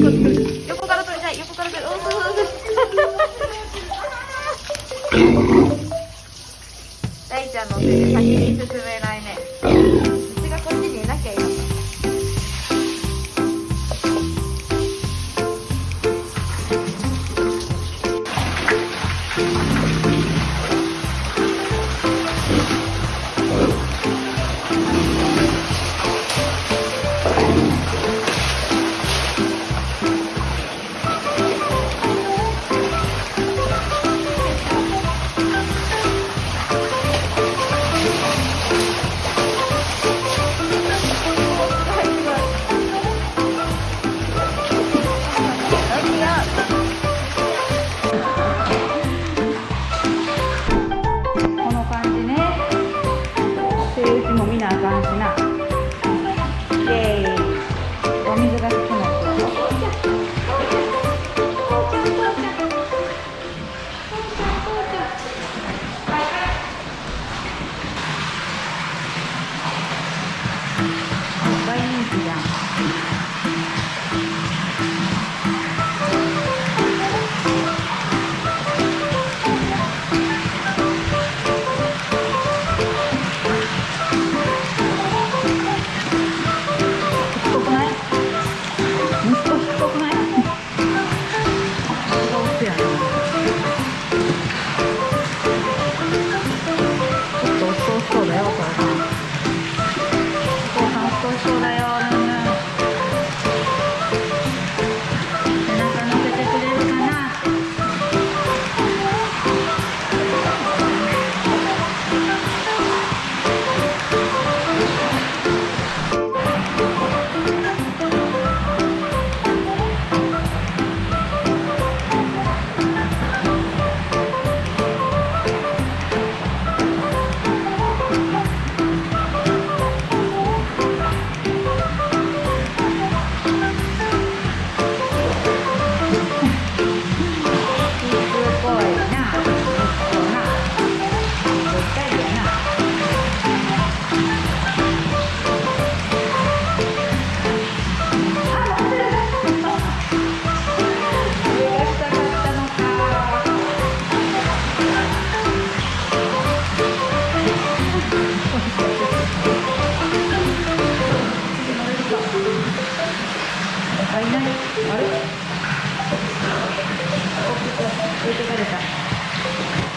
横から取りたい。横から取りたい。大ちゃんのせい。で先に進めない。ねうちがこっちにい。なきゃい。い。のか 있어요. あれ？置いてかれた。